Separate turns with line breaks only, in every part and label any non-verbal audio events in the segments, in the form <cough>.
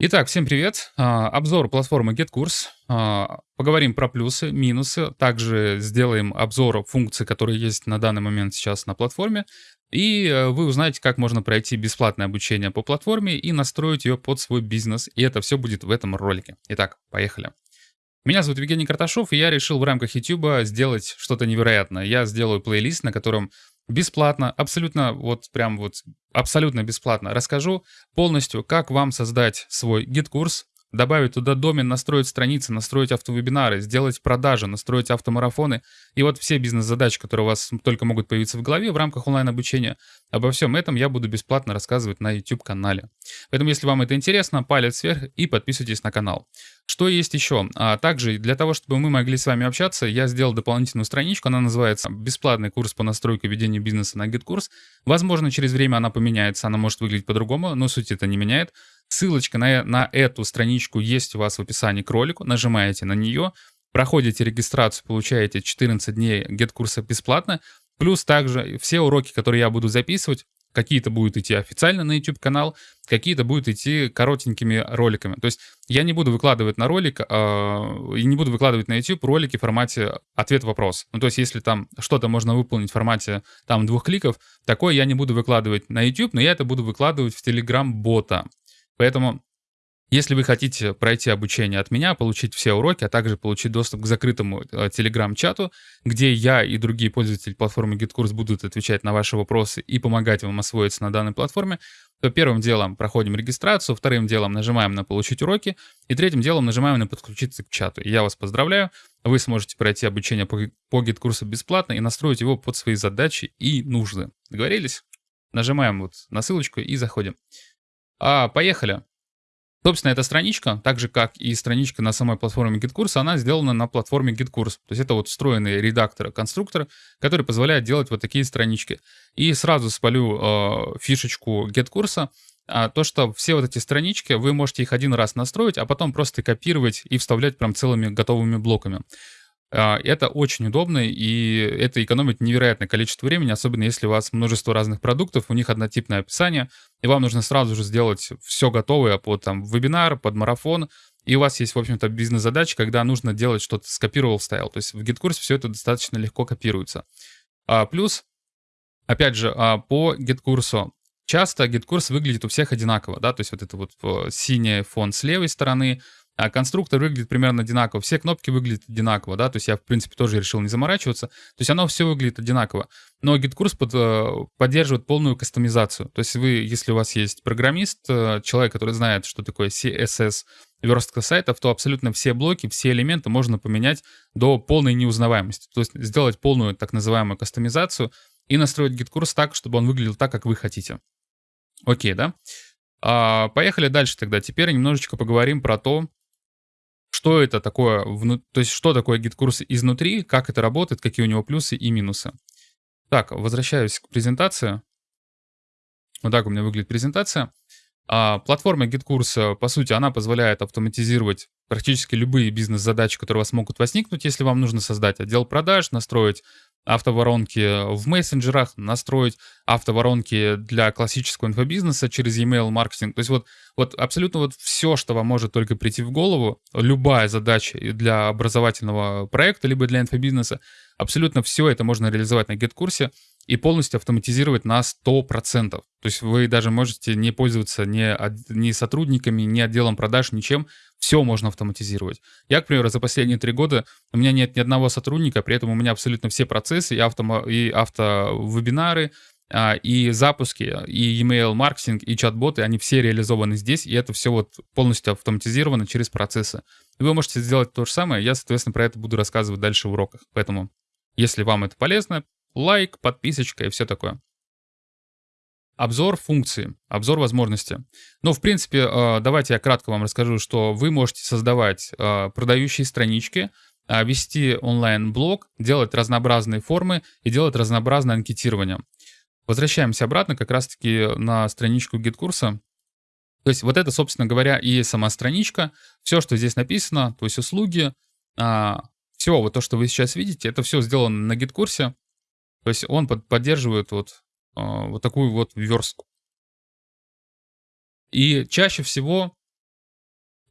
Итак, всем привет. А, обзор платформы GetCourse. А, поговорим про плюсы, минусы. Также сделаем обзор функций, которые есть на данный момент сейчас на платформе. И э, вы узнаете, как можно пройти бесплатное обучение по платформе и настроить ее под свой бизнес. И это все будет в этом ролике. Итак, поехали. Меня зовут Евгений Карташов, и я решил в рамках YouTube сделать что-то невероятное. Я сделаю плейлист, на котором бесплатно, абсолютно вот прям вот абсолютно бесплатно расскажу полностью, как вам создать свой GetCourse, добавить туда домен, настроить страницы, настроить автовебинары, сделать продажи, настроить автомарафоны. И вот все бизнес-задачи, которые у вас только могут появиться в голове в рамках онлайн-обучения, обо всем этом я буду бесплатно рассказывать на YouTube-канале. Поэтому, если вам это интересно, палец вверх и подписывайтесь на канал. Что есть еще? А также для того, чтобы мы могли с вами общаться, я сделал дополнительную страничку, она называется «Бесплатный курс по настройке ведения бизнеса на GetCourse». Возможно, через время она поменяется, она может выглядеть по-другому, но суть это не меняет. Ссылочка на, на эту страничку есть у вас в описании к ролику, нажимаете на нее, проходите регистрацию, получаете 14 дней GetKурса бесплатно, плюс также все уроки, которые я буду записывать, Какие-то будут идти официально на YouTube-канал, какие-то будут идти коротенькими роликами. То есть я не буду выкладывать на ролик, э, и не буду выкладывать на YouTube ролики в формате ответ-вопрос. Ну, то есть если там что-то можно выполнить в формате там двух кликов, такое я не буду выкладывать на YouTube, но я это буду выкладывать в Telegram-бота. Поэтому если вы хотите пройти обучение от меня, получить все уроки, а также получить доступ к закрытому э, телеграм-чату, где я и другие пользователи платформы GitKurs будут отвечать на ваши вопросы и помогать вам освоиться на данной платформе, то первым делом проходим регистрацию, вторым делом нажимаем на «Получить уроки» и третьим делом нажимаем на «Подключиться к чату». Я вас поздравляю, вы сможете пройти обучение по, по бесплатно и настроить его под свои задачи и нужды. Договорились? Нажимаем вот на ссылочку и заходим. А, поехали. Собственно, эта страничка, так же как и страничка на самой платформе GitKurs, она сделана на платформе GitKurs. То есть это вот встроенный редактор, конструктор, который позволяет делать вот такие странички. И сразу спалю э, фишечку GitKurs, а, то, что все вот эти странички, вы можете их один раз настроить, а потом просто копировать и вставлять прям целыми готовыми блоками. А, это очень удобно, и это экономит невероятное количество времени, особенно если у вас множество разных продуктов, у них однотипное описание, и вам нужно сразу же сделать все готовое под там, вебинар, под марафон, и у вас есть, в общем-то, бизнес-задача, когда нужно делать что-то, скопировал, вставил. То есть в GitKurs все это достаточно легко копируется. А, плюс, опять же, а, по GitKurs часто GitKurs выглядит у всех одинаково, да, то есть вот это вот э, синий фон с левой стороны, а конструктор выглядит примерно одинаково, все кнопки выглядят одинаково, да, то есть я, в принципе, тоже решил не заморачиваться, то есть оно все выглядит одинаково. Но GitKurs под, э, поддерживает полную кастомизацию, то есть вы, если у вас есть программист, э, человек, который знает, что такое CSS, верстка сайтов, то абсолютно все блоки, все элементы можно поменять до полной неузнаваемости, то есть сделать полную так называемую кастомизацию и настроить GitKurs так, чтобы он выглядел так, как вы хотите. Окей, да? А, поехали дальше тогда. Теперь немножечко поговорим про то, что это такое, вну... то есть что такое GetCourse изнутри, как это работает, какие у него плюсы и минусы. Так, возвращаюсь к презентации. Вот так у меня выглядит презентация. А, платформа GetCourse, по сути, она позволяет автоматизировать практически любые бизнес-задачи, которые у вас могут возникнуть, если вам нужно создать отдел продаж, настроить автоворонки в мессенджерах, настроить автоворонки для классического инфобизнеса через email маркетинг. То есть вот, вот абсолютно вот все, что вам может только прийти в голову, любая задача для образовательного проекта, либо для инфобизнеса, абсолютно все это можно реализовать на GetCourse и полностью автоматизировать на 100%. То есть вы даже можете не пользоваться ни, ни сотрудниками, ни отделом продаж, ничем. Все можно автоматизировать. Я, к примеру, за последние три года у меня нет ни одного сотрудника, при этом у меня абсолютно все процессы и, авто, и автовебинары, а, и запуски, и email маркетинг, и чат-боты, они все реализованы здесь, и это все вот полностью автоматизировано через процессы. Вы можете сделать то же самое, я, соответственно, про это буду рассказывать дальше в уроках. Поэтому, если вам это полезно, лайк, подписочка и все такое. Обзор функции, обзор возможности. Ну, в принципе, э, давайте я кратко вам расскажу, что вы можете создавать э, продающие странички, э, вести онлайн-блог, делать разнообразные формы и делать разнообразное анкетирование. Возвращаемся обратно как раз-таки на страничку GetCourse а. То есть вот это, собственно говоря, и сама страничка. Все, что здесь написано, то есть услуги, все вот то, что вы сейчас видите, это все сделано на GetCourse е. То есть он под, поддерживает вот, э, вот такую вот верстку. И чаще всего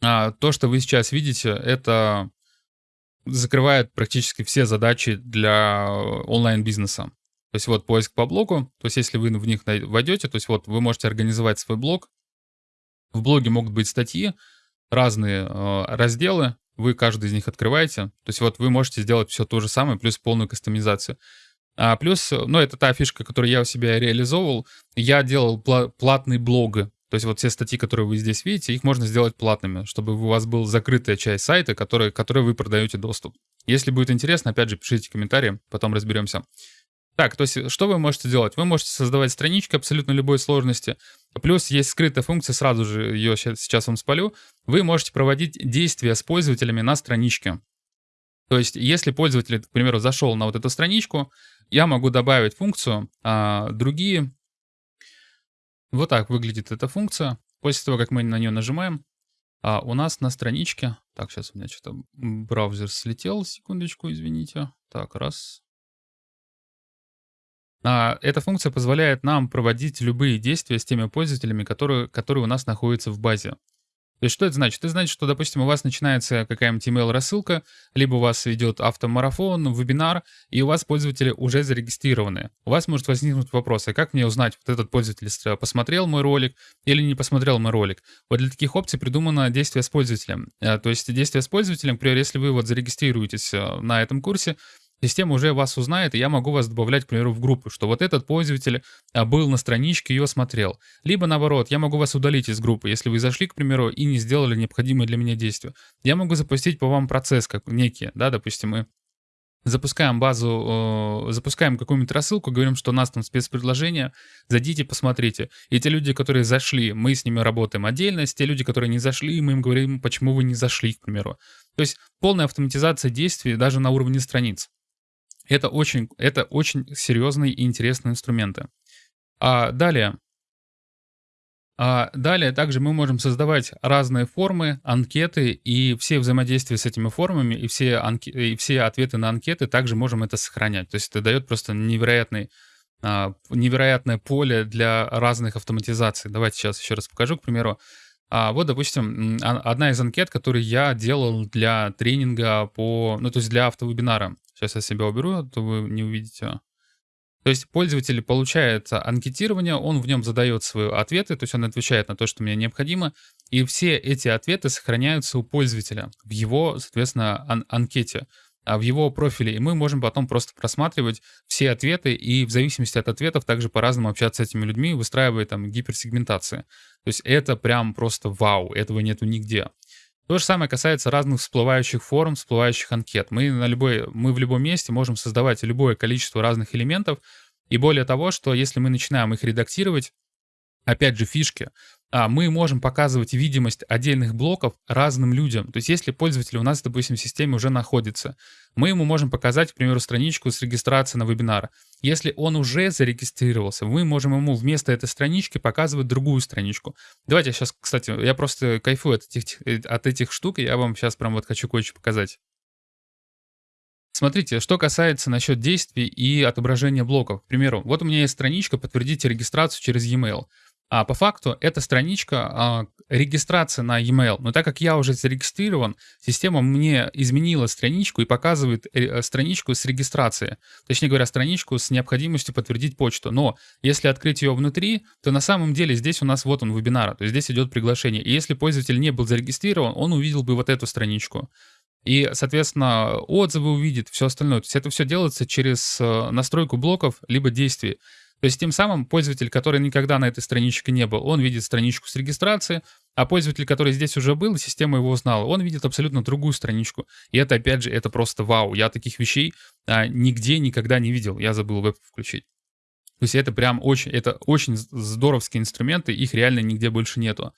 а, то, что вы сейчас видите, это закрывает практически все задачи для онлайн-бизнеса. То есть вот поиск по блогу, то есть если вы в них войдете, то есть вот вы можете организовать свой блог. В блоге могут быть статьи, разные э, разделы, вы каждый из них открываете. То есть вот вы можете сделать все то же самое, плюс полную кастомизацию. А плюс, ну, это та фишка, которую я у себя реализовывал. Я делал пла- платные блогы. То есть вот все статьи, которые вы здесь видите, их можно сделать платными, чтобы у вас была закрытая часть сайта, которой, которой вы продаете доступ. Если будет интересно, опять же, пишите комментарии, потом разберемся. Так, то есть что вы можете делать? Вы можете создавать странички абсолютно любой сложности. Плюс есть скрытая функция, сразу же ее сейчас вам спалю. Вы можете проводить действия с пользователями на страничке. То есть если пользователь, к примеру, зашел на вот эту страничку, я могу добавить функцию а, другие. Вот так выглядит эта функция. После того, как мы на нее нажимаем, а у нас на страничке... Так, сейчас у меня что-то браузер слетел, секундочку, извините. Так, раз. А, эта функция позволяет нам проводить любые действия с теми пользователями, которые, которые у нас находятся в базе. То есть что это значит? Это значит, что, допустим, у вас начинается какая-нибудь email-рассылка, либо у вас идет автомарафон, вебинар, и у вас пользователи уже зарегистрированы. У вас может возникнуть вопрос, а как мне узнать, вот этот пользователь посмотрел мой ролик или не посмотрел мой ролик? Вот для таких опций придумано действие с пользователем. А, то есть действие с пользователем, например, если вы вот зарегистрируетесь э, на этом курсе, Система уже вас узнает, и я могу вас добавлять, к примеру, в группу, что вот этот пользователь а, был на страничке, ее смотрел. Либо наоборот, я могу вас удалить из группы, если вы зашли, к примеру, и не сделали необходимое для меня действие. Я могу запустить по вам процесс как некий, да, допустим, мы запускаем базу, э, запускаем какую-нибудь рассылку, говорим, что у нас там спецпредложение, зайдите, посмотрите. И те люди, которые зашли, мы с ними работаем отдельно, те люди, которые не зашли, мы им говорим, почему вы не зашли, к примеру. То есть полная автоматизация действий даже на уровне страниц. Это очень, это очень серьезные и интересные инструменты. А далее, а далее также мы можем создавать разные формы, анкеты, и все взаимодействия с этими формами, и все, анки, и все ответы на анкеты также можем это сохранять. То есть это дает просто невероятный, а, невероятное поле для разных автоматизаций. Давайте сейчас еще раз покажу, к примеру. А вот, допустим, одна из анкет, которую я делал для тренинга по, ну, то есть для автовебинара. Сейчас я себя уберу, а то вы не увидите. То есть пользователь получает анкетирование, он в нем задает свои ответы, то есть он отвечает на то, что мне необходимо, и все эти ответы сохраняются у пользователя в его, соответственно, ан анкете, а в его профиле. И мы можем потом просто просматривать все ответы и в зависимости от ответов также по-разному общаться с этими людьми, выстраивая там гиперсегментации. То есть это прям просто вау, этого нету нигде. То же самое касается разных всплывающих форм, всплывающих анкет. Мы, на любой, мы в любом месте можем создавать любое количество разных элементов. И более того, что если мы начинаем их редактировать, опять же, фишки, а, мы можем показывать видимость отдельных блоков разным людям. То есть если пользователь у нас, допустим, в системе уже находится, мы ему можем показать, к примеру, страничку с регистрацией на вебинар. Если он уже зарегистрировался, мы можем ему вместо этой странички показывать другую страничку. Давайте я сейчас, кстати, я просто кайфую от этих, от этих штук, и я вам сейчас прям вот хочу кое-что показать. Смотрите, что касается насчет действий и отображения блоков. К примеру, вот у меня есть страничка «Подтвердите регистрацию через e-mail». А по факту эта страничка а, регистрация на e-mail. Но так как я уже зарегистрирован, система мне изменила страничку и показывает э, страничку с регистрацией. Точнее говоря, страничку с необходимостью подтвердить почту. Но если открыть ее внутри, то на самом деле здесь у нас вот он вебинар, то есть здесь идет приглашение. И если пользователь не был зарегистрирован, он увидел бы вот эту страничку. И, соответственно, отзывы увидит, все остальное. То есть это все делается через э, настройку блоков либо действий. То есть тем самым пользователь, который никогда на этой страничке не был, он видит страничку с регистрацией, а пользователь, который здесь уже был, система его узнала, он видит абсолютно другую страничку. И это, опять же, это просто вау. Я таких вещей а, нигде никогда не видел. Я забыл веб включить. То есть это прям очень, это очень здоровские инструменты, их реально нигде больше нету.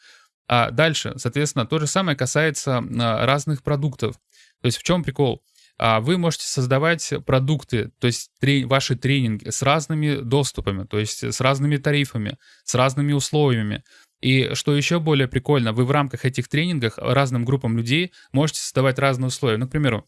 А дальше, соответственно, то же самое касается а, разных продуктов. То есть в чем прикол? А вы можете создавать продукты, то есть трени ваши тренинги с разными доступами, то есть с разными тарифами, с разными условиями. И что еще более прикольно, вы в рамках этих тренингов разным группам людей можете создавать разные условия. Ну, к примеру,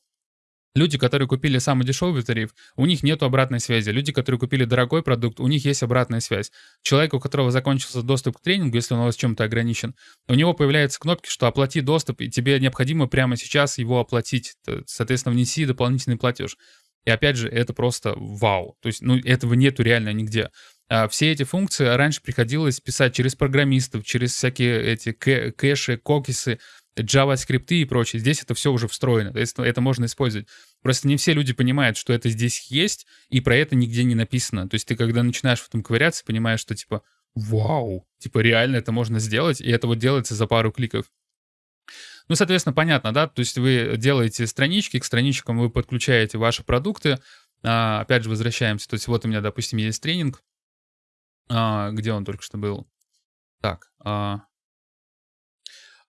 Люди, которые купили самый дешевый тариф, у них нет обратной связи. Люди, которые купили дорогой продукт, у них есть обратная связь. Человек, у которого закончился доступ к тренингу, если он у вас чем-то ограничен, у него появляются кнопки, что оплати доступ, и тебе необходимо прямо сейчас его оплатить. Соответственно, внеси дополнительный платеж. И опять же, это просто вау. То есть, ну, этого нету реально нигде. А все эти функции раньше приходилось писать через программистов, через всякие эти кэши, кокисы, JavaScript и прочее. Здесь это все уже встроено, то есть это можно использовать. Просто не все люди понимают, что это здесь есть, и про это нигде не написано. То есть ты когда начинаешь в этом ковыряться, понимаешь, что типа, вау, типа реально это можно сделать, и это вот делается за пару кликов. Ну, соответственно, понятно, да, то есть вы делаете странички, к страничкам вы подключаете ваши продукты. А, опять же, возвращаемся, то есть вот у меня, допустим, есть тренинг, а, где он только что был. Так, а,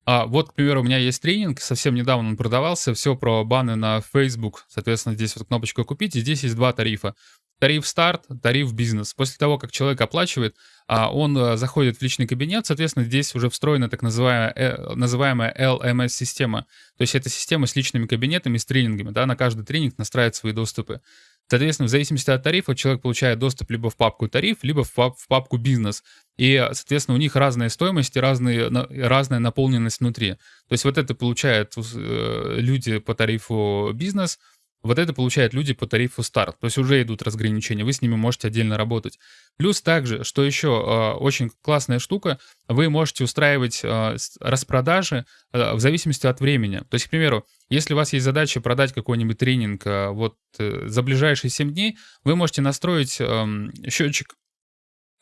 а вот, к примеру, у меня есть тренинг, совсем недавно он продавался, все про баны на Facebook. Соответственно, здесь вот кнопочка «Купить», и здесь есть два тарифа. Тариф старт, тариф бизнес. После того, как человек оплачивает, а, он э, заходит в личный кабинет, соответственно, здесь уже встроена так называемая, э, называемая LMS-система. То есть это система с личными кабинетами, с тренингами. Да, на каждый тренинг настраивает свои доступы. Соответственно, в зависимости от тарифа человек получает доступ либо в папку тариф, либо в, пап в папку бизнес. И, соответственно, у них разные стоимости, разные, разная наполненность внутри. То есть вот это получают э, люди по тарифу бизнес, вот это получают люди по тарифу старт. То есть уже идут разграничения, вы с ними можете отдельно работать. Плюс также, что еще э, очень классная штука, вы можете устраивать э, распродажи в зависимости от времени. То есть, к примеру, если у вас есть задача продать какой-нибудь тренинг вот за ближайшие 7 дней, вы можете настроить эм, счетчик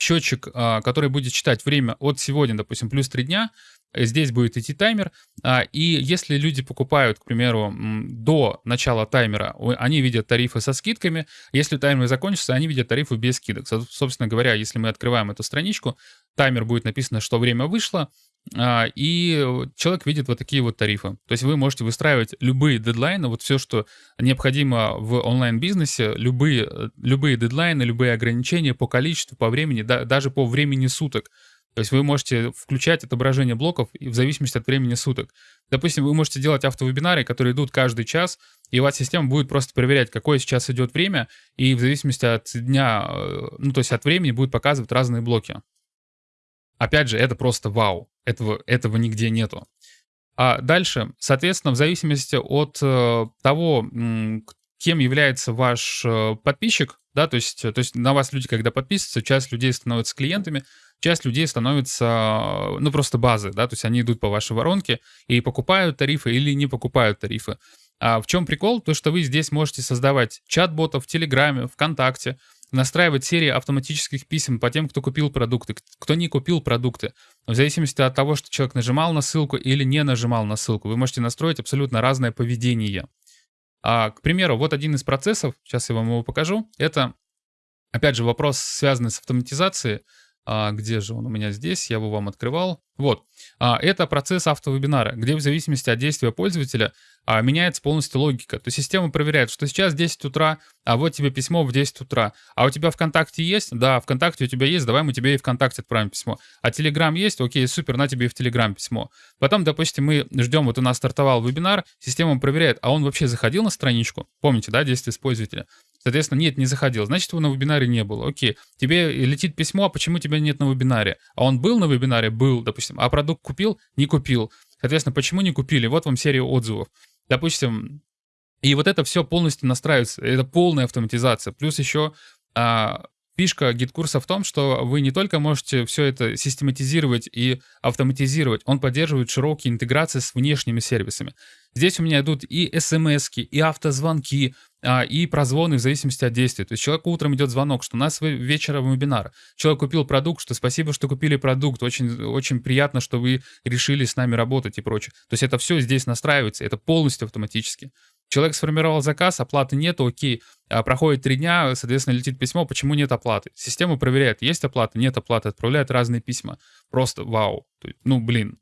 счетчик, а, который будет считать время от сегодня, допустим, плюс 3 дня, здесь будет идти таймер, а, и если люди покупают, к примеру, до начала таймера, они видят тарифы со скидками, если таймер закончится, они видят тарифы без скидок. Собственно говоря, если мы открываем эту страничку, таймер будет написано, что время вышло, и человек видит вот такие вот тарифы. То есть вы можете выстраивать любые дедлайны, вот все, что необходимо в онлайн-бизнесе, любые, любые дедлайны, любые ограничения по количеству, по времени, да, даже по времени суток. То есть вы можете включать отображение блоков в зависимости от времени суток. Допустим, вы можете делать автовебинары, которые идут каждый час, и у вас система будет просто проверять, какое сейчас идет время, и в зависимости от дня, э, ну то есть от времени будет показывать разные блоки. Опять же, это просто вау. Этого, этого нигде нету. А дальше, соответственно, в зависимости от э, того, кем является ваш э, подписчик, да, то есть, то есть на вас люди, когда подписываются, часть людей становятся клиентами, часть людей становится, ну, просто базы, да, то есть они идут по вашей воронке и покупают тарифы или не покупают тарифы. А в чем прикол? То, что вы здесь можете создавать чат-ботов в Телеграме, ВКонтакте, настраивать серии автоматических писем по тем, кто купил продукты, кто не купил продукты. В зависимости от того, что человек нажимал на ссылку или не нажимал на ссылку, вы можете настроить абсолютно разное поведение. А, к примеру, вот один из процессов, сейчас я вам его покажу, это, опять же, вопрос, связанный с автоматизацией. А, где же он у меня здесь? Я его вам открывал. Вот. А, это процесс автовебинара, где в зависимости от действия пользователя а, меняется полностью логика. То есть система проверяет, что сейчас 10 утра, а вот тебе письмо в 10 утра. А у тебя ВКонтакте есть? Да, ВКонтакте у тебя есть, давай мы тебе и ВКонтакте отправим письмо. А Телеграм есть? Окей, супер, на тебе и в Телеграм письмо. Потом, допустим, мы ждем, вот у нас стартовал вебинар, система проверяет, а он вообще заходил на страничку? Помните, да, действие пользователя? Соответственно, нет, не заходил. Значит, его на вебинаре не было. Окей. Тебе летит письмо, а почему тебя нет на вебинаре? А он был на вебинаре? Был, допустим. А продукт купил? Не купил. Соответственно, почему не купили? Вот вам серия отзывов. Допустим, и вот это все полностью настраивается. Это полная автоматизация. Плюс еще а, фишка GetCourse а в том, что вы не только можете все это систематизировать и автоматизировать, он поддерживает широкие интеграции с внешними сервисами. Здесь у меня идут и смс и автозвонки, а, и прозвоны в зависимости от действия. То есть человеку утром идет звонок, что у нас вечером вебинар. Человек купил продукт, что спасибо, что купили продукт. Очень, очень приятно, что вы решили с нами работать и прочее. То есть это все здесь настраивается, это полностью автоматически. Человек сформировал заказ, оплаты нет, окей. А проходит три дня, соответственно, летит письмо, почему нет оплаты. Система проверяет, есть оплата, нет оплаты, отправляет разные письма. Просто вау. Ну, блин,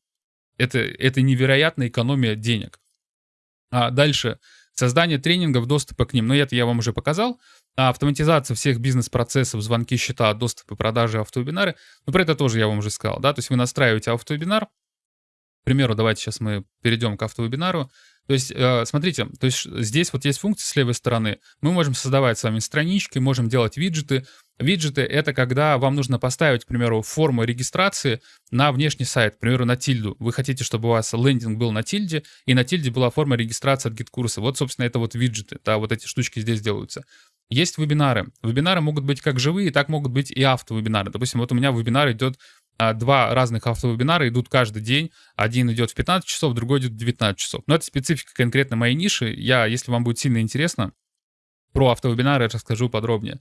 это, это невероятная экономия денег. А дальше Создание тренингов, доступа к ним, ну это я вам уже показал. А автоматизация всех бизнес-процессов, звонки, счета, доступы, продажи, автовебинары. Ну про это тоже я вам уже сказал, да, то есть вы настраиваете автовебинар. К примеру, давайте сейчас мы перейдем к автовебинару. То есть, э, смотрите, то есть здесь вот есть функция с левой стороны. Мы можем создавать с вами странички, можем делать виджеты. Виджеты — это когда вам нужно поставить, к примеру, форму регистрации на внешний сайт, к примеру, на тильду. Вы хотите, чтобы у вас лендинг был на тильде, и на тильде была форма регистрации от GetCourse а. Вот, собственно, это вот виджеты, да, вот эти штучки здесь делаются. Есть вебинары. Вебинары могут быть как живые, так могут быть и автовебинары. Допустим, вот у меня вебинар идет два разных автовебинара идут каждый день. Один идет в 15 часов, другой идет в 19 часов. Но это специфика конкретно моей ниши. Я, если вам будет сильно интересно, про автовебинары расскажу подробнее.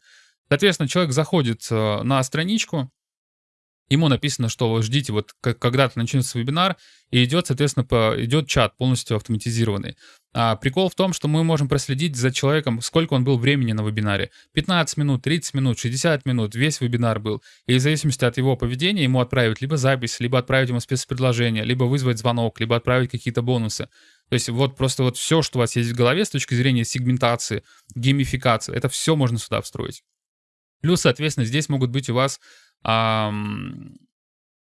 Соответственно, человек заходит э, на страничку, ему написано, что ждите, вот когда-то начнется вебинар, и идет, соответственно, идет чат полностью автоматизированный. А прикол в том, что мы можем проследить за человеком, сколько он был времени на вебинаре. 15 минут, 30 минут, 60 минут, весь вебинар был. И в зависимости от его поведения ему отправить либо запись, либо отправить ему спецпредложение, либо вызвать звонок, либо отправить какие-то бонусы. То есть вот просто вот все, что у вас есть в голове с точки зрения сегментации, геймификации, это все можно сюда встроить. Плюс, соответственно, здесь могут быть у вас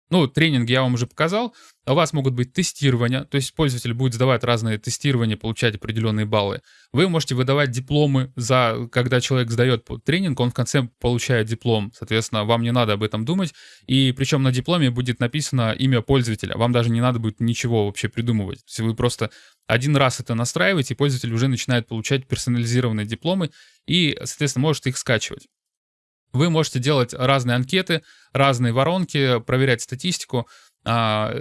ну, тренинг я вам уже показал. У вас могут быть тестирования, то есть пользователь будет сдавать разные тестирования, получать определенные баллы. Вы можете выдавать дипломы за, когда человек сдает тренинг, он в конце получает диплом. Соответственно, вам не надо об этом думать. И причем на дипломе будет написано имя пользователя. Вам даже не надо будет ничего вообще придумывать. То есть вы просто один раз это настраиваете, и пользователь уже начинает получать персонализированные дипломы и, соответственно, может их скачивать. Вы можете делать разные анкеты, разные воронки, проверять статистику, а,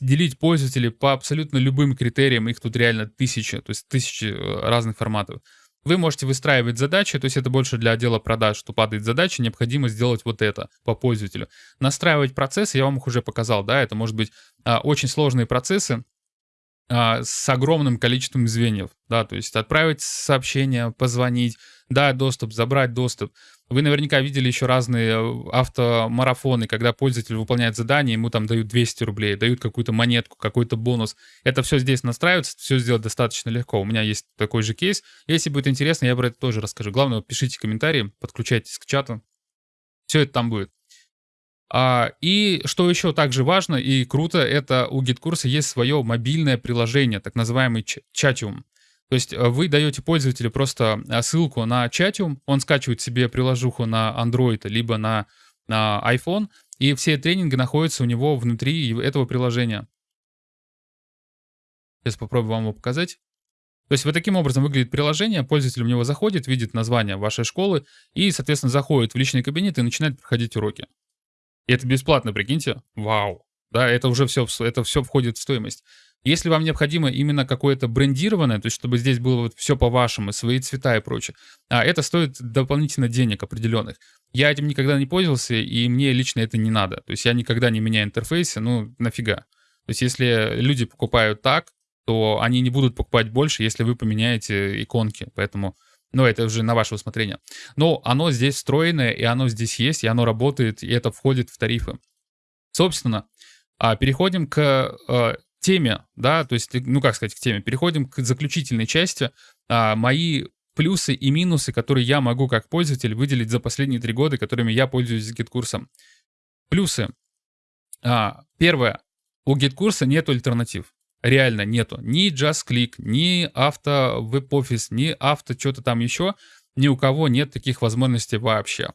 делить пользователей по абсолютно любым критериям, их тут реально тысячи, то есть тысячи э, разных форматов. Вы можете выстраивать задачи, то есть это больше для отдела продаж, что падает задача, необходимо сделать вот это по пользователю. Настраивать процессы, я вам их уже показал, да, это может быть а, очень сложные процессы, а, с огромным количеством звеньев, да, то есть отправить сообщение, позвонить, дать доступ, забрать доступ. Вы наверняка видели еще разные э, автомарафоны, когда пользователь выполняет задание, ему там дают 200 рублей, дают какую-то монетку, какой-то бонус. Это все здесь настраивается, все сделать достаточно легко. У меня есть такой же кейс. Если будет интересно, я про это тоже расскажу. Главное, пишите комментарии, подключайтесь к чату. Все это там будет. А, и что еще также важно и круто, это у GitKursa есть свое мобильное приложение, так называемый Chatium. То есть э, вы даете пользователю просто э, ссылку на Chatium, он скачивает себе приложуху на Android либо на, на iPhone, и все тренинги находятся у него внутри этого приложения. Сейчас попробую вам его показать. То есть вот таким образом выглядит приложение, пользователь в него заходит, видит название вашей школы и, соответственно, заходит в личный кабинет и начинает проходить уроки. И это бесплатно, прикиньте. Вау. Да, это уже все, это все входит в стоимость. Если вам необходимо именно какое-то брендированное, то есть чтобы здесь было вот все по-вашему, свои цвета и прочее, а это стоит дополнительно денег определенных. Я этим никогда не пользовался, и мне лично это не надо. То есть я никогда не меняю интерфейсы, ну нафига. То есть если люди покупают так, то они не будут покупать больше, если вы поменяете иконки. Поэтому но это уже на ваше усмотрение. Но оно здесь встроенное, и оно здесь есть, и оно работает, и это входит в тарифы. Собственно, а, переходим к э, теме, да, то есть, ну как сказать, к теме, переходим к заключительной части. А, мои плюсы и минусы, которые я могу как пользователь выделить за последние три года, которыми я пользуюсь GetCourse ом. Плюсы. А, первое. У GetCourse а нет альтернатив реально нету ни JustClick, ни АвтоВебОфис, ни авто что-то там еще. Ни у кого нет таких возможностей вообще.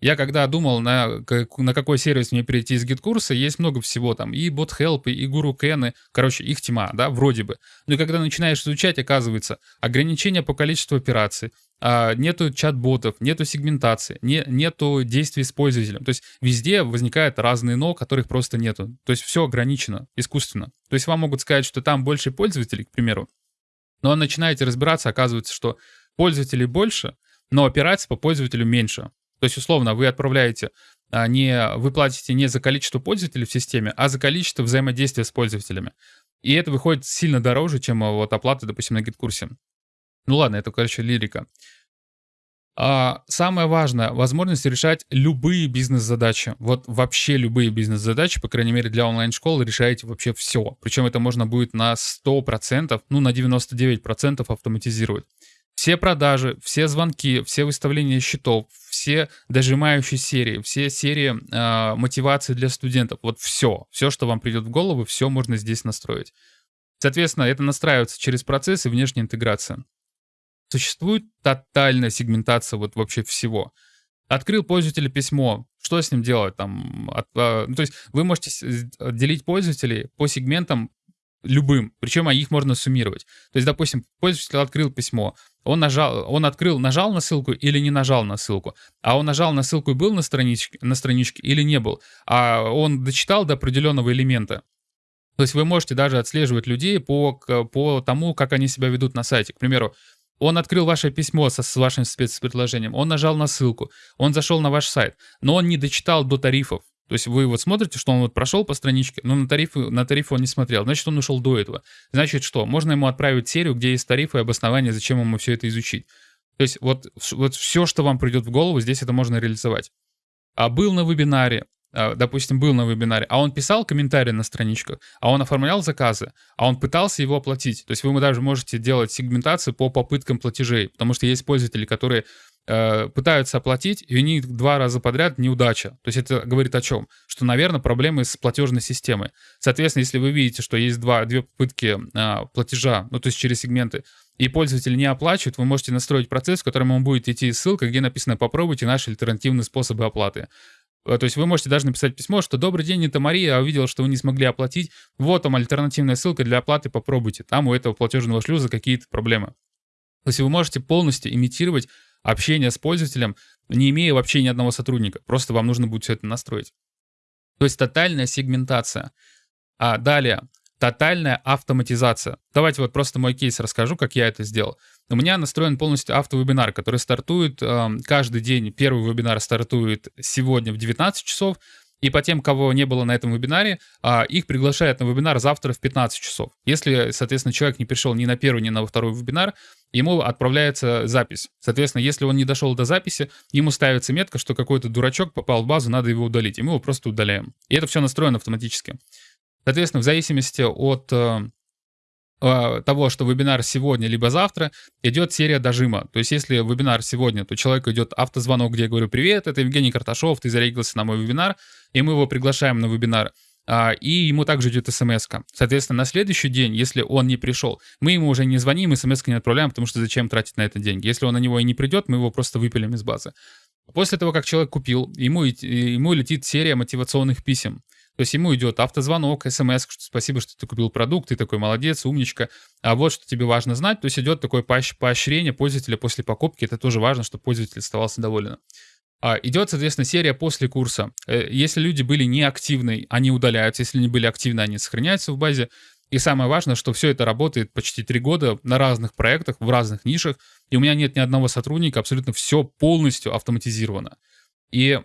Я когда думал, на, на какой сервис мне перейти из GetCourse а, есть много всего там, и BotHelp, и GuruCan, короче, их тьма, да, вроде бы. Но когда начинаешь изучать, оказывается, ограничения по количеству операций, а, нету чат-ботов, нету сегментации, не, нету действий с пользователем. То есть везде возникают разные но, которых просто нету. То есть все ограничено искусственно. То есть вам могут сказать, что там больше пользователей, к примеру, но начинаете разбираться, оказывается, что пользователей больше, но операций по пользователю меньше. То есть, условно, вы отправляете, а, не, вы платите не за количество пользователей в системе, а за количество взаимодействия с пользователями. И это выходит сильно дороже, чем а, вот оплата, допустим, на гид-курсе. Ну ладно, это, короче, лирика. А самое важное, возможность решать любые бизнес-задачи. Вот вообще любые бизнес-задачи, по крайней мере для онлайн-школы, решаете вообще все. Причем это можно будет на 100%, ну на 99% автоматизировать. Все продажи, все звонки, все выставления счетов, все дожимающие серии, все серии э, мотивации для студентов, вот все, все, что вам придет в голову, все можно здесь настроить. Соответственно, это настраивается через процесс и внешняя интеграция. Существует тотальная сегментация вот вообще всего. Открыл пользователя письмо, что с ним делать? Там, от, а, ну, то есть вы можете делить пользователей по сегментам любым, причем их можно суммировать. То есть, допустим, пользователь открыл письмо, он нажал, он открыл, нажал на ссылку или не нажал на ссылку, а он нажал на ссылку и был на страничке, на страничке или не был, а он дочитал до определенного элемента. То есть вы можете даже отслеживать людей по, по тому, как они себя ведут на сайте. К примеру, он открыл ваше письмо со, с вашим спецпредложением, он нажал на ссылку, он зашел на ваш сайт, но он не дочитал до тарифов. То есть вы вот смотрите, что он вот прошел по страничке, но на тарифы, на тарифы он не смотрел. Значит, он ушел до этого. Значит, что? Можно ему отправить серию, где есть тарифы и обоснования, зачем ему все это изучить. То есть вот, вот все, что вам придет в голову, здесь это можно реализовать. А был на вебинаре, а, допустим, был на вебинаре, а он писал комментарии на страничках, а он оформлял заказы, а он пытался его оплатить. То есть вы даже можете делать сегментацию по попыткам платежей, потому что есть пользователи, которые пытаются оплатить, и у них два раза подряд неудача. То есть это говорит о чем? Что, наверное, проблемы с платежной системой. Соответственно, если вы видите, что есть два, две попытки а, платежа, ну то есть через сегменты, и пользователь не оплачивает, вы можете настроить процесс, в котором он будет идти ссылка, где написано «Попробуйте наши альтернативные способы оплаты». Э, то есть вы можете даже написать письмо, что «Добрый день, это Мария, я увидел, что вы не смогли оплатить. Вот там альтернативная ссылка для оплаты, попробуйте. Там у этого платежного шлюза какие-то проблемы». То есть вы можете полностью имитировать общение с пользователем, не имея вообще ни одного сотрудника. Просто вам нужно будет все это настроить. То есть тотальная сегментация. А далее, тотальная автоматизация. Давайте вот просто мой кейс расскажу, как я это сделал. У меня настроен полностью автовебинар, который стартует э, каждый день. Первый вебинар стартует сегодня в 19 часов, и по тем, кого не было на этом вебинаре, а, их приглашают на вебинар завтра в 15 часов. Если, соответственно, человек не пришел ни на первый, ни на второй вебинар, ему отправляется запись. Соответственно, если он не дошел до записи, ему ставится метка, что какой-то дурачок попал в базу, надо его удалить. И мы его просто удаляем. И это все настроено автоматически. Соответственно, в зависимости от э, того, что вебинар сегодня либо завтра, идет серия дожима. То есть если вебинар сегодня, то человеку идет автозвонок, где я говорю, привет, это Евгений Карташов, ты зарегился на мой вебинар, и мы его приглашаем на вебинар. А, и ему также идет смс -ка. Соответственно, на следующий день, если он не пришел, мы ему уже не звоним и смс не отправляем, потому что зачем тратить на это деньги. Если он на него и не придет, мы его просто выпилим из базы. После того, как человек купил, ему, ему летит серия мотивационных писем. То есть ему идет автозвонок, смс, что спасибо, что ты купил продукт, ты такой молодец, умничка. А вот что тебе важно знать, то есть идет такое поощрение пользователя после покупки. Это тоже важно, чтобы пользователь оставался доволен. А, идет, соответственно, серия после курса. Э, если люди были неактивны, они удаляются. Если не были активны, они сохраняются в базе. И самое важное, что все это работает почти три года на разных проектах, в разных нишах. И у меня нет ни одного сотрудника, абсолютно все полностью автоматизировано. И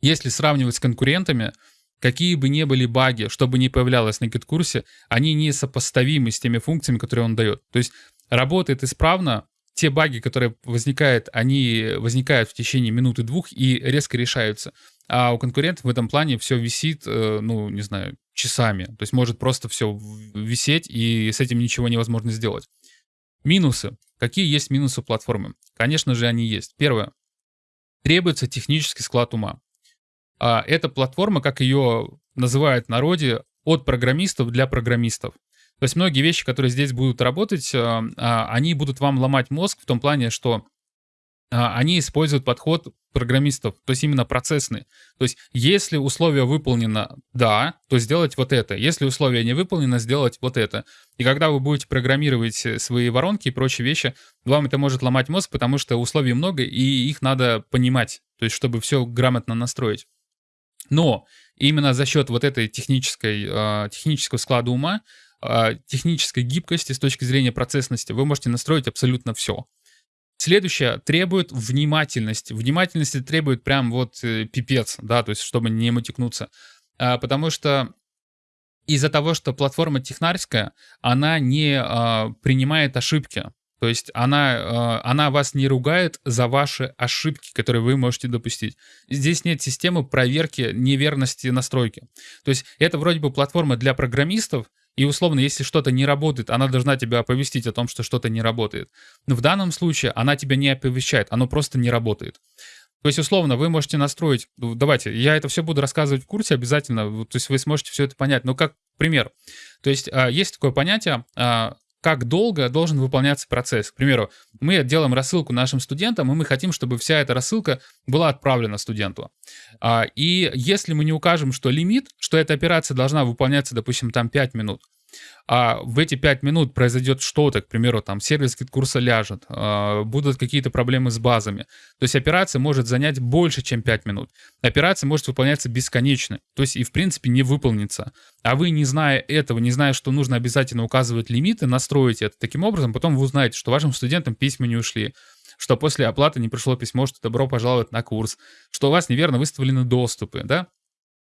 если сравнивать с конкурентами, Какие бы ни были баги, что бы ни появлялось на гид-курсе, они не сопоставимы с теми функциями, которые он дает. То есть работает исправно, те баги, которые возникают, они возникают в течение минуты-двух и резко решаются. А у конкурентов в этом плане все висит, э, ну, не знаю, часами. То есть может просто все висеть, и с этим ничего невозможно сделать. Минусы. Какие есть минусы платформы? Конечно же, они есть. Первое. Требуется технический склад ума. А эта платформа, как ее называют в народе, от программистов для программистов. То есть многие вещи, которые здесь будут работать, а, а, они будут вам ломать мозг в том плане, что а, они используют подход программистов, то есть именно процессный. То есть если условие выполнено «да», то сделать вот это. Если условие не выполнено, сделать вот это. И когда вы будете программировать свои воронки и прочие вещи, вам это может ломать мозг, потому что условий много, и их надо понимать, то есть чтобы все грамотно настроить. Но именно за счет вот этой технической, э, технического склада ума, э, технической гибкости с точки зрения процессности, вы можете настроить абсолютно все. Следующее требует внимательности. Внимательности требует прям вот э, пипец, да, то есть чтобы не мотикнуться. А, потому что из-за того, что платформа технарская, она не а, принимает ошибки. То есть она, э, она вас не ругает за ваши ошибки, которые вы можете допустить. Здесь нет системы проверки неверности настройки. То есть это вроде бы платформа для программистов, и условно, если что-то не работает, она должна тебя оповестить о том, что что-то не работает. Но в данном случае она тебя не оповещает, оно просто не работает. То есть, условно, вы можете настроить... ну, Давайте, я это все буду рассказывать в курсе обязательно. То есть вы сможете все это понять. Ну, как пример. То есть а, есть такое понятие, а, как долго должен выполняться процесс. К примеру, мы делаем рассылку нашим студентам, и мы хотим, чтобы вся эта рассылка была отправлена студенту. А, И если мы не укажем, что лимит, что эта операция должна выполняться, допустим, там 5 минут, а в эти 5 минут произойдет что-то, к примеру, там сервис курса ляжет, а, будут какие-то проблемы с базами. То есть операция может занять больше, чем 5 минут. Операция может выполняться бесконечно, то есть и в принципе не выполнится. А вы, не зная этого, не зная, что нужно обязательно указывать лимиты, настроите это таким образом, потом вы узнаете, что вашим студентам письма не ушли, что после оплаты не пришло письмо, что добро пожаловать на курс, что у вас неверно выставлены доступы, да?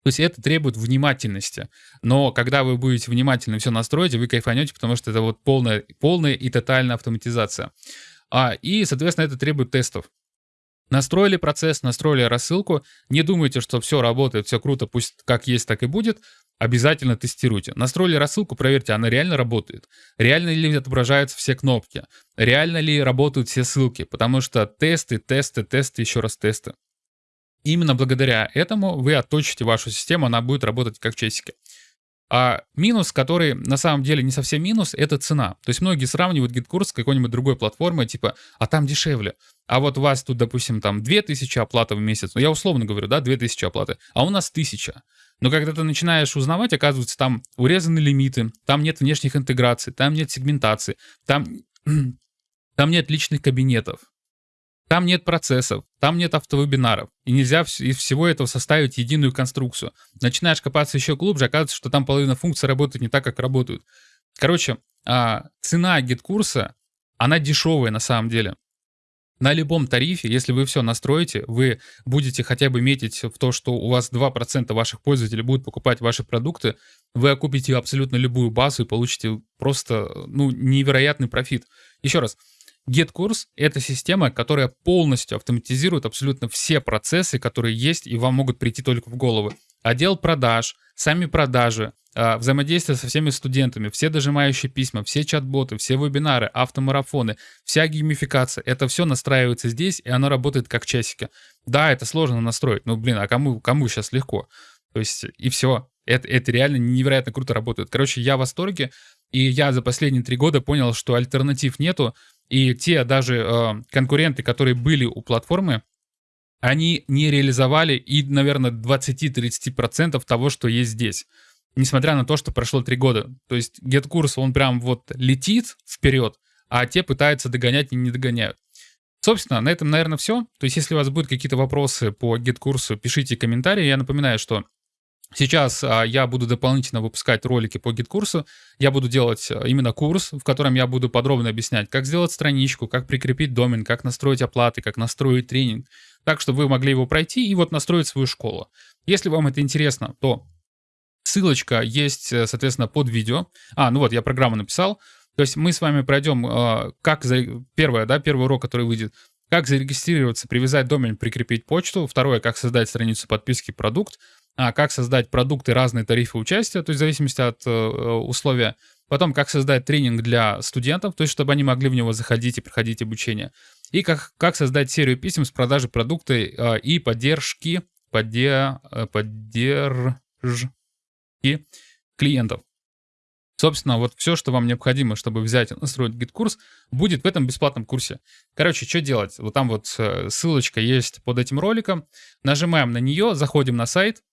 То есть это требует внимательности. Но когда вы будете внимательно все настроить, вы кайфанете, потому что это вот полная, полная и тотальная автоматизация. А, и, соответственно, это требует тестов. Настроили процесс, настроили рассылку. Не думайте, что все работает, все круто, пусть как есть, так и будет. Обязательно тестируйте. Настроили рассылку, проверьте, она реально работает. Реально ли отображаются все кнопки. Реально ли работают все ссылки. Потому что тесты, тесты, тесты, еще раз тесты. Именно благодаря этому вы отточите вашу систему, она будет работать как часики. А минус, который на самом деле не совсем минус, это цена. То есть многие сравнивают GitKurs с какой-нибудь другой платформой, типа, а там дешевле. А вот у вас тут, допустим, там 2000 оплаты в месяц, ну я условно говорю, да, 2000 оплаты, а у нас 1000. Но когда ты начинаешь узнавать, оказывается, там урезаны лимиты, там нет внешних интеграций, там нет сегментации, там, <clears throat> там нет личных кабинетов, там нет процессов, там нет автовебинаров, и нельзя из всего этого составить единую конструкцию. Начинаешь копаться еще глубже, оказывается, что там половина функций работает не так, как работают. Короче, а, цена GetCourse а, она дешевая на самом деле. На любом тарифе, если вы все настроите, вы будете хотя бы метить в то, что у вас 2% ваших пользователей будут покупать ваши продукты, вы окупите абсолютно любую базу и получите просто ну, невероятный профит. Еще раз, GetCourse — это система, которая полностью автоматизирует абсолютно все процессы, которые есть и вам могут прийти только в голову. Отдел продаж, сами продажи, а, взаимодействие со всеми студентами, все дожимающие письма, все чат-боты, все вебинары, автомарафоны, вся геймификация. Это все настраивается здесь, и оно работает как часики. Да, это сложно настроить, но, блин, а кому, кому сейчас легко? То есть, и все. Это, это реально невероятно круто работает. Короче, я в восторге, и я за последние три года понял, что альтернатив нету, и те даже э, конкуренты, которые были у платформы, они не реализовали и, наверное, 20-30% того, что есть здесь. Несмотря на то, что прошло три года. То есть GetCourse, он прям вот летит вперед, а те пытаются догонять и не догоняют. Собственно, на этом, наверное, все. То есть, если у вас будут какие-то вопросы по GetCourse, пишите комментарии. Я напоминаю, что Сейчас а, я буду дополнительно выпускать ролики по GetCourse у. Я буду делать а, именно курс, в котором я буду подробно объяснять, как сделать страничку, как прикрепить домен, как настроить оплаты, как настроить тренинг. Так, чтобы вы могли его пройти и вот настроить свою школу. Если вам это интересно, то ссылочка есть, э, соответственно, под видео. А, ну вот, я программу написал. То есть мы с вами пройдем, а, как за... первое, да, первый урок, который выйдет, как зарегистрироваться, привязать домен, прикрепить почту. Второе, как создать страницу подписки продукт а, как создать продукты, разные тарифы участия, то есть в зависимости от э, условия. Потом, как создать тренинг для студентов, то есть чтобы они могли в него заходить и проходить обучение. И как, как создать серию писем с продажей продукта э, и поддержки, подде, э, поддержки клиентов. Собственно, вот все, что вам необходимо, чтобы взять и настроить GetCourse, будет в этом бесплатном курсе. Короче, что делать? Вот там вот э, ссылочка есть под этим роликом. Нажимаем на нее, заходим на сайт,